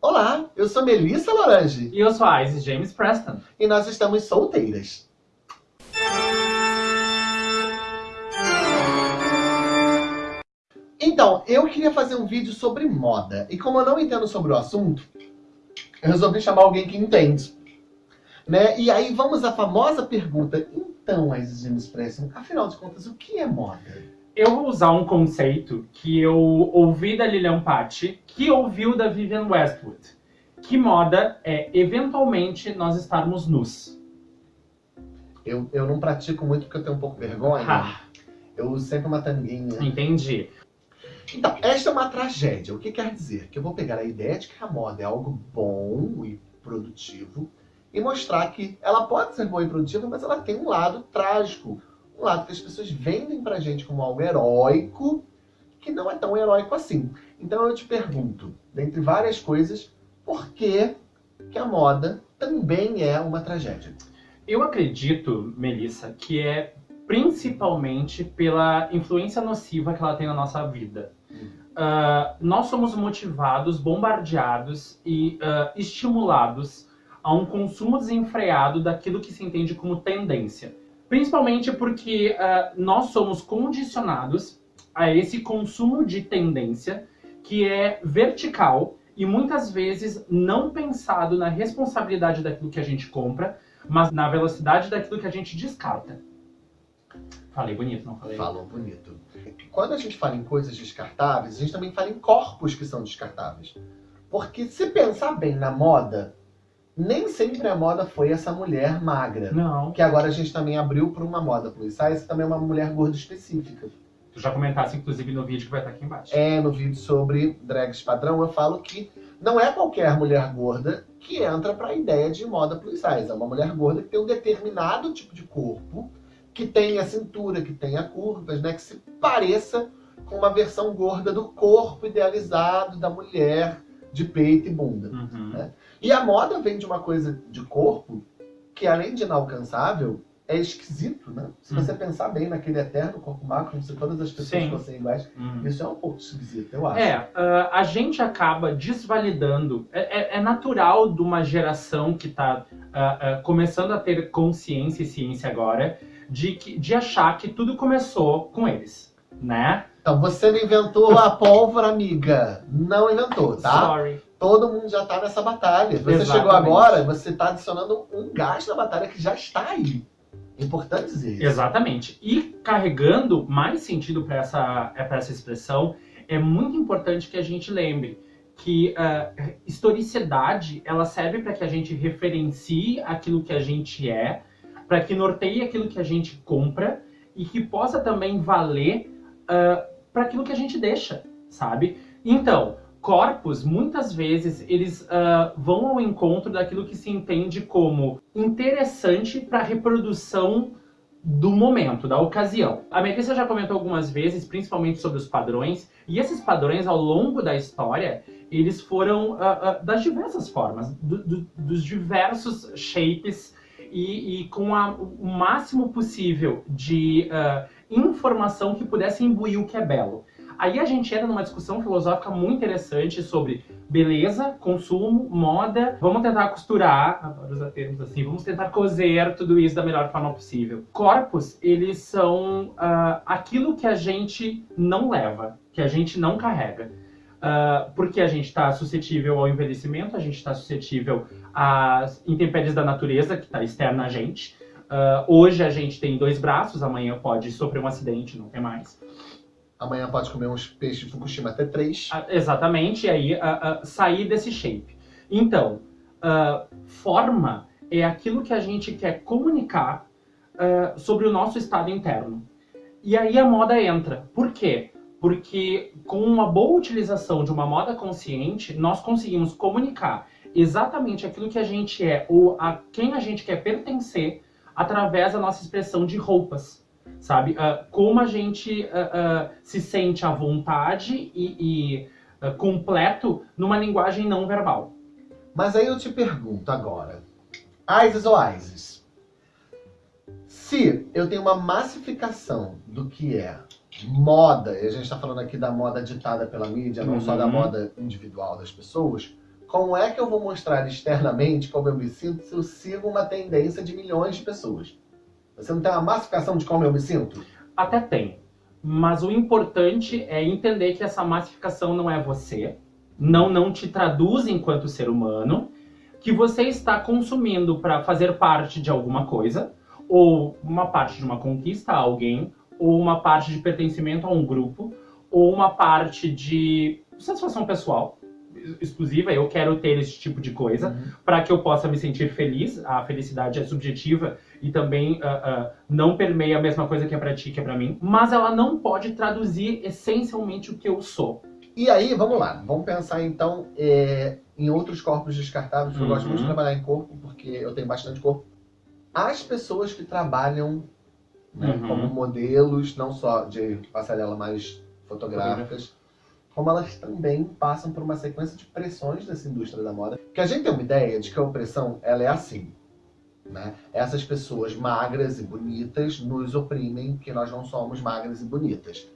Olá, eu sou Melissa Lorange. E eu sou a Isis James Preston. E nós estamos solteiras. Então, eu queria fazer um vídeo sobre moda. E como eu não entendo sobre o assunto, eu resolvi chamar alguém que entende. Né? E aí vamos à famosa pergunta. Então, Isis James Preston, afinal de contas, o que é moda? Eu vou usar um conceito que eu ouvi da Lilian Patti, que ouviu da Vivienne Westwood. Que moda é, eventualmente, nós estarmos nus. Eu, eu não pratico muito porque eu tenho um pouco de vergonha. Ah. Eu uso sempre uma tanguinha. Entendi. Então, esta é uma tragédia. O que quer dizer? Que eu vou pegar a ideia de que a moda é algo bom e produtivo e mostrar que ela pode ser boa e produtiva, mas ela tem um lado trágico, um lado que as pessoas vendem pra gente como algo heróico, que não é tão heróico assim. Então eu te pergunto, dentre várias coisas, por que, que a moda também é uma tragédia? Eu acredito, Melissa, que é principalmente pela influência nociva que ela tem na nossa vida. Uh, nós somos motivados, bombardeados e uh, estimulados a um consumo desenfreado daquilo que se entende como tendência. Principalmente porque uh, nós somos condicionados a esse consumo de tendência que é vertical e muitas vezes não pensado na responsabilidade daquilo que a gente compra, mas na velocidade daquilo que a gente descarta. Falei bonito, não falei? Falou bonito. Quando a gente fala em coisas descartáveis, a gente também fala em corpos que são descartáveis. Porque se pensar bem na moda, nem sempre a moda foi essa mulher magra. Não. Que agora a gente também abriu para uma moda plus size, também é uma mulher gorda específica. Tu já comentasse, inclusive, no vídeo que vai estar aqui embaixo. É, no vídeo sobre drags padrão, eu falo que não é qualquer mulher gorda que entra para a ideia de moda plus size. É uma mulher gorda que tem um determinado tipo de corpo, que tenha cintura, que tenha curvas, né? Que se pareça com uma versão gorda do corpo idealizado da mulher de peito e bunda. Uhum. Né? E a moda vem de uma coisa de corpo que, além de inalcançável, é esquisito, né? Se você Uhum. pensar bem naquele eterno corpo macro, se todas as pessoas Sim. fossem iguais, Uhum. isso é um pouco esquisito, eu acho. É, ah, a gente acaba desvalidando. É, é- é natural de uma geração que está começando a ter consciência e ciência agora de, que, de achar que tudo começou com eles, né? Então, você não inventou a pólvora, amiga. Não inventou, tá? Sorry. Todo mundo já tá nessa batalha. Você chegou Exatamente. agora, você tá adicionando um gás na batalha que já está aí. É importante dizer isso. Exatamente. E carregando mais sentido para essa, pra essa expressão, é muito importante que a gente lembre que a historicidade ela serve para que a gente referencie aquilo que a gente é, para que norteie aquilo que a gente compra e que possa também valer para aquilo que a gente deixa, sabe? Então, corpos, muitas vezes, eles ah, vão ao encontro daquilo que se entende como interessante para a reprodução do momento, da ocasião. A Melissa já comentou algumas vezes, principalmente sobre os padrões, e esses padrões, ao longo da história, eles foram ah, ah, das diversas formas, do- do- dos diversos shapes, e, e com a- o máximo possível de informação que pudesse imbuir o que é belo. Aí a gente entra numa discussão filosófica muito interessante sobre beleza, consumo, moda. Vamos tentar costurar, adoro usar termos assim, vamos tentar cozer tudo isso da melhor forma possível. Corpos, eles são ah, aquilo que a gente não leva, que a gente não carrega. Ah, porque a gente está suscetível ao envelhecimento, a gente está suscetível às intempéries da natureza, que está externa a gente. Ah, hoje a gente tem dois braços, amanhã pode sofrer um acidente, não tem mais. Amanhã pode comer uns peixes de Fukushima até três. Ah, exatamente, e aí ah, ah, sair desse shape. Então, ah, forma é aquilo que a gente quer comunicar ah, sobre o nosso estado interno. E aí a moda entra. Por quê? Porque com uma boa utilização de uma moda consciente, nós conseguimos comunicar exatamente aquilo que a gente é ou a quem a gente quer pertencer através da nossa expressão de roupas sabe? Ah, como a gente ah, ah, se sente à vontade e, e, completo numa linguagem não verbal. Mas aí eu te pergunto agora, Isis ou Isis, se eu tenho uma massificação do que é moda, e a gente está falando aqui da moda ditada pela mídia, não só da Uhum. moda individual das pessoas, Como é que eu vou mostrar externamente como eu me sinto se eu sigo uma tendência de milhões de pessoas? Você não tem uma massificação de como eu me sinto? Até tem. Mas o importante é entender que essa massificação não é você, não não te traduz enquanto ser humano, que você está consumindo para fazer parte de alguma coisa, ou uma parte de uma conquista a alguém, ou uma parte de pertencimento a um grupo, ou uma parte de satisfação pessoal exclusiva, eu quero ter esse tipo de coisa uhum. para que eu possa me sentir feliz. A felicidade é subjetiva e também uh, uh, não permeia a mesma coisa que é para ti, que é para mim, mas ela não pode traduzir essencialmente o que eu sou. E aí, vamos lá, vamos pensar então é, em outros corpos descartáveis. Eu gosto muito de uhum. trabalhar em corpo porque eu tenho bastante corpo. As pessoas que trabalham né, uhum. como modelos, não só de passarela, mas fotográficas, como elas também passam por uma sequência de pressões dessa indústria da moda. Que a gente tem uma ideia de que a opressão ela é assim. Né? Essas pessoas magras e bonitas nos oprimem que nós não somos magras e bonitas.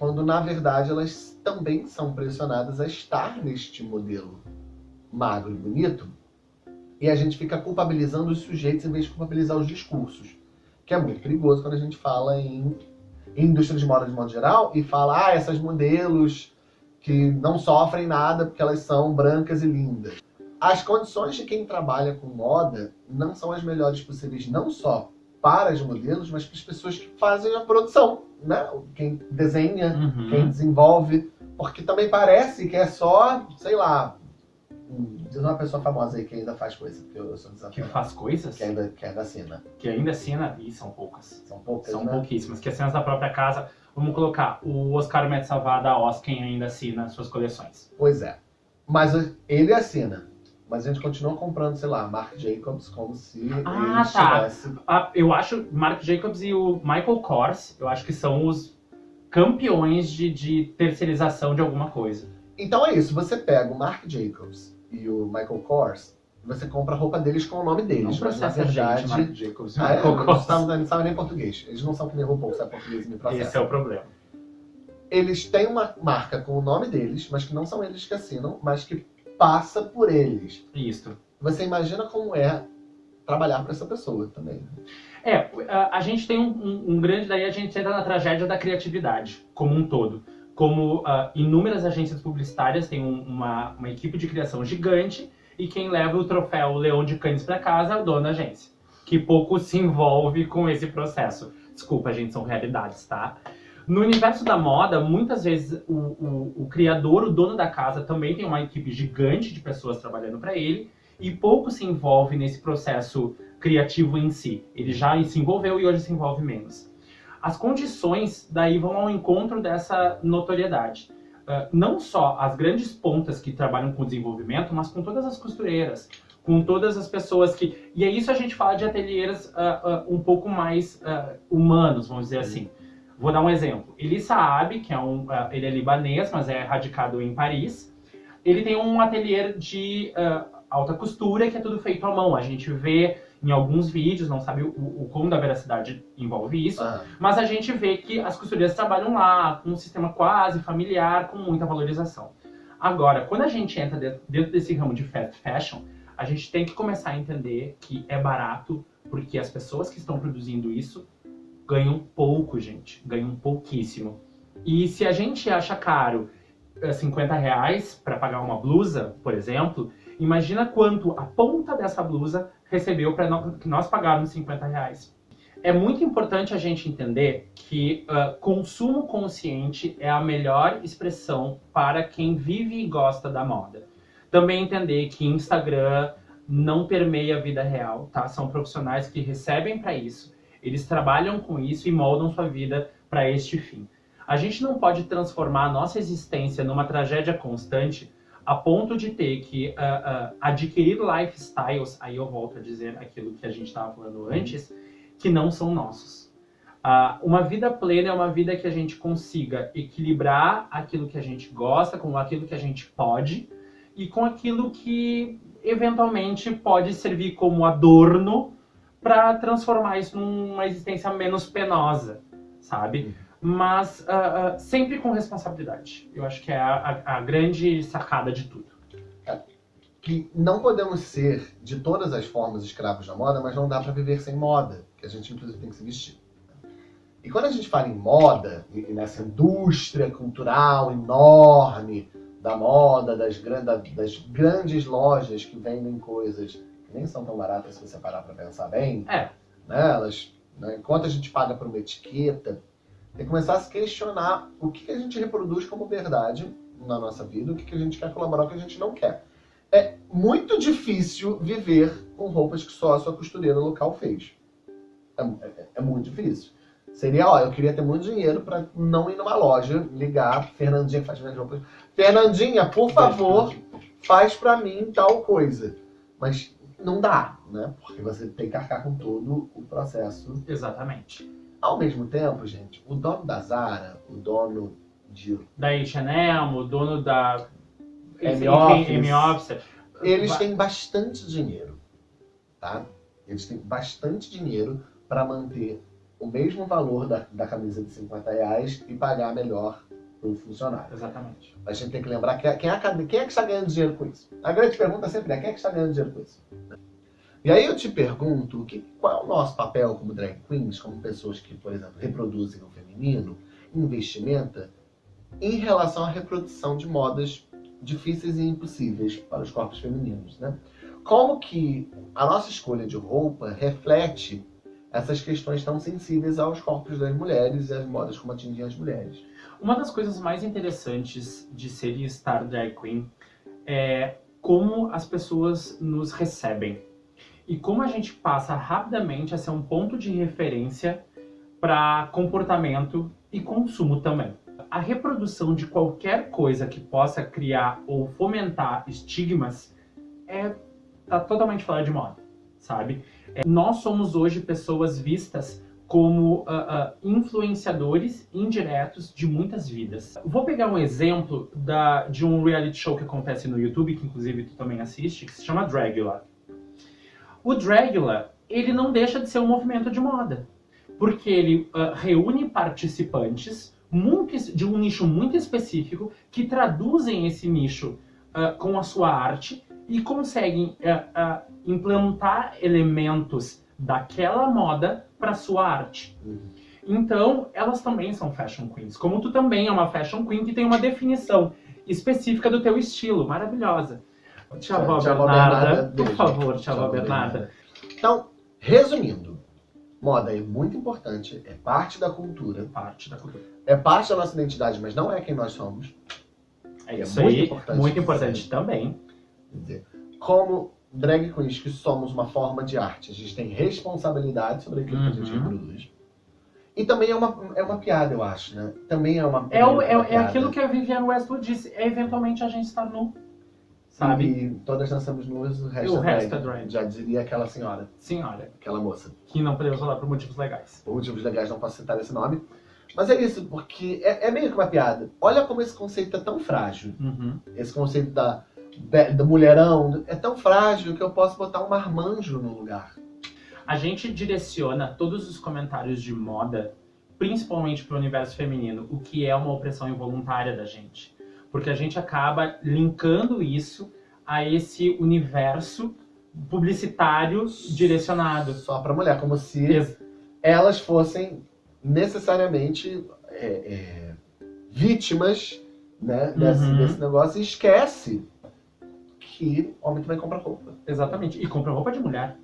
Quando na verdade elas também são pressionadas a estar neste modelo magro e bonito. E a gente fica culpabilizando os sujeitos em vez de culpabilizar os discursos. Que é muito perigoso quando a gente fala em indústria de moda de modo geral e fala, ah, essas modelos que não sofrem nada porque elas são brancas e lindas. As condições de quem trabalha com moda não são as melhores possíveis, não só para os modelos, mas para as pessoas que fazem a produção, né? Quem desenha, uhum. quem desenvolve, porque também parece que é só, sei lá, Diz uma pessoa famosa aí que ainda faz coisa, que eu sou Que faz coisas? Que ainda, que ainda assina. Que ainda assina, e são poucas. São poucas, São né? pouquíssimas. Que assinas da própria casa. Vamos colocar, o Oscar Metsalvar da Osken ainda assina suas coleções. Pois é. Mas ele assina. Mas a gente continua comprando, sei lá, Marc Jacobs como se ah, ele tá. Tivesse... Ah, eu acho Marc Jacobs e o Michael Kors, eu acho que são os campeões de, de terceirização de alguma coisa. Então é isso, você pega o Marc Jacobs e o Michael Kors, você compra a roupa deles com o nome deles. Não mas na verdade. Gente, Jacobs, ah, é, Michael Kors. Não sabem nem português. Eles não são que nem RuPaul, sabe português e me processam. Esse é o problema. Eles têm uma marca com o nome deles, mas que não são eles que assinam, mas que passa por eles. Isso. Você imagina como é trabalhar para essa pessoa também. É, a, a gente tem um, um, um, grande, daí a gente entra na tragédia da criatividade, como um todo como uh, inúmeras agências publicitárias têm um, uma, uma equipe de criação gigante e quem leva o troféu Leão de Cannes para casa é o dono da agência, que pouco se envolve com esse processo. Desculpa, gente, são realidades, tá? No universo da moda, muitas vezes o, o, o criador, o dono da casa, também tem uma equipe gigante de pessoas trabalhando para ele e pouco se envolve nesse processo criativo em si. Ele já se envolveu e hoje se envolve menos as condições daí vão ao encontro dessa notoriedade. Uh, não só as grandes pontas que trabalham com desenvolvimento, mas com todas as costureiras, com todas as pessoas que... E é isso a gente fala de ateliês uh, uh, um pouco mais humanos, vamos dizer assim. Vou dar um exemplo. Eli Saab, que é um, ele é libanês, mas é radicado em Paris, ele tem um ateliê de alta costura que é tudo feito à mão. A gente vê em alguns vídeos, não sabe o, o quão da veracidade envolve isso, ah. mas a gente vê que as costureiras trabalham lá com um sistema quase familiar, com muita valorização. Agora, quando a gente entra dentro, dentro desse ramo de fast fashion, a gente tem que começar a entender que é barato, porque as pessoas que estão produzindo isso ganham pouco, gente, ganham pouquíssimo. E se a gente acha caro 50 eh, reais para pagar uma blusa, por exemplo, imagina quanto a ponta dessa blusa recebeu para nós pagarmos 50 reais. É muito importante a gente entender que uh, consumo consciente é a melhor expressão para quem vive e gosta da moda. Também entender que Instagram não permeia a vida real, tá? São profissionais que recebem para isso, eles trabalham com isso e moldam sua vida para este fim. A gente não pode transformar a nossa existência numa tragédia constante a ponto de ter que uh, uh, adquirir lifestyles, aí eu volto a dizer aquilo que a gente estava falando antes, que não são nossos. Uh, uma vida plena é uma vida que a gente consiga equilibrar aquilo que a gente gosta com aquilo que a gente pode e com aquilo que eventualmente pode servir como adorno para transformar isso numa existência menos penosa, sabe? Mas uh, uh, sempre com responsabilidade. Eu acho que é a, a, a grande sacada de tudo. É, que não podemos ser de todas as formas escravos da moda, mas não dá para viver sem moda, que a gente inclusive tem que se vestir. E quando a gente fala em moda, e nessa indústria cultural enorme da moda, das, das grandes lojas que vendem coisas que nem são tão baratas se você parar para pensar bem, é. né? Elas, né? enquanto a gente paga por uma etiqueta, que começar a se questionar o que a gente reproduz como verdade na nossa vida, o que a gente quer colaborar, o que a gente não quer. É muito difícil viver com roupas que só a sua costureira local fez. É, é, é muito difícil. Seria, ó, eu queria ter muito dinheiro para não ir numa loja, ligar, Fernandinha faz minhas roupas. Fernandinha, por favor, faz para mim tal coisa. Mas não dá, né? Porque você tem que arcar com todo o processo. Exatamente. Ao mesmo tempo, gente, o dono da Zara, o dono de... Da H&M, o dono da... M-Office. Eles têm bastante dinheiro, tá? Eles têm bastante dinheiro para manter o mesmo valor da, da camisa de 50 reais e pagar melhor para o funcionário. Exatamente. A gente tem que lembrar que quem é, quem é que está ganhando dinheiro com isso? A grande pergunta sempre é quem é que está ganhando dinheiro com isso? E aí eu te pergunto, que, qual é o nosso papel como drag queens, como pessoas que, por exemplo, reproduzem o feminino, investimenta, em relação à reprodução de modas difíceis e impossíveis para os corpos femininos, né? Como que a nossa escolha de roupa reflete essas questões tão sensíveis aos corpos das mulheres e as modas como atingem as mulheres. Uma das coisas mais interessantes de ser e estar drag queen é como as pessoas nos recebem. E como a gente passa rapidamente a ser um ponto de referência para comportamento e consumo também. A reprodução de qualquer coisa que possa criar ou fomentar estigmas é tá totalmente fora de moda, sabe? É, nós somos hoje pessoas vistas como uh, uh, influenciadores indiretos de muitas vidas. Vou pegar um exemplo da, de um reality show que acontece no YouTube, que inclusive tu também assiste, que se chama Dragula. O Dragula, ele não deixa de ser um movimento de moda, porque ele uh, reúne participantes muito, de um nicho muito específico que traduzem esse nicho com a sua arte e conseguem uh, uh, implantar elementos daquela moda para sua arte. Uhum. Então, elas também são fashion queens. Como tu também é uma fashion queen que tem uma definição específica do teu estilo, maravilhosa. Vó Bernarda, por favor, Vó Bernarda. Então, resumindo, moda é muito importante, é parte da cultura. Parte da cultura. É parte da nossa identidade, mas não é quem nós somos. É, é isso é muito aí, importante muito importante também. Quer dizer, como drag queens que somos uma forma de arte, a gente tem responsabilidade sobre aquilo uhum. que a gente uhum. reproduz. E também é uma, é uma piada, eu acho, né? Também é uma É, o, é, é aquilo que a Viviane Westwood disse, é eventualmente a gente estar nu. Sabe? E todas nós estamos nuas, o resto, o é, resto é drag. Já diria aquela senhora. Senhora. Aquela moça. Que não podemos falar por motivos legais. Por motivos legais não posso citar esse nome. Mas é isso, porque é, é meio que uma piada. Olha como esse conceito é tão frágil. Uhum. Esse conceito da do mulherão, é tão frágil que eu posso botar um marmanjo no lugar. A gente direciona todos os comentários de moda, principalmente para o universo feminino, o que é uma opressão involuntária da gente. Porque a gente acaba linkando isso a esse universo publicitário direcionado. Só para mulher, como se Ex elas fossem necessariamente é, é, vítimas né, desse, uhum. desse negócio e esquece que homem também compra roupa. Exatamente. E compra roupa de mulher.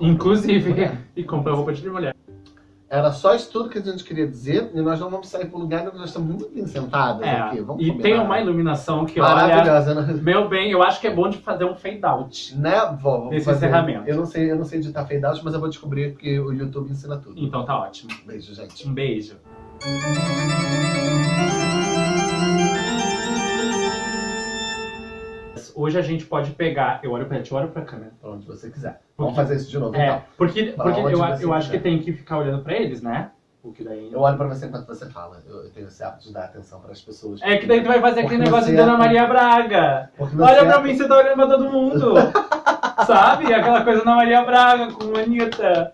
Inclusive. E compra roupa de mulher. Era só isso tudo que a gente queria dizer, e nós não vamos sair para o lugar, nós estamos muito bem sentadas é, aqui. Vamos e combinar. tem uma iluminação que, Maravilhosa, olha, né? meu bem, eu acho que é bom de fazer um fade out. Né, vó? Vamos nesse fazer. encerramento. Eu não, sei, eu não sei editar fade out, mas eu vou descobrir porque o YouTube ensina tudo. Então tá ótimo. Beijo, gente. Um beijo. Hoje a gente pode pegar. Eu olho pra gente, eu olho pra câmera. Pra onde você quiser. Porque, Vamos fazer isso de novo, é, então. Porque, porque eu, eu acho que tem que ficar olhando pra eles, né? Porque daí... Eu olho pra você enquanto você fala. Eu, eu tenho esse hábito de dar atenção pras pessoas. É que daí tu vai fazer aquele negócio de Ana Maria Braga. Olha pra mim, você tá olhando pra todo mundo. Sabe? Aquela coisa Ana Maria Braga com Anitta.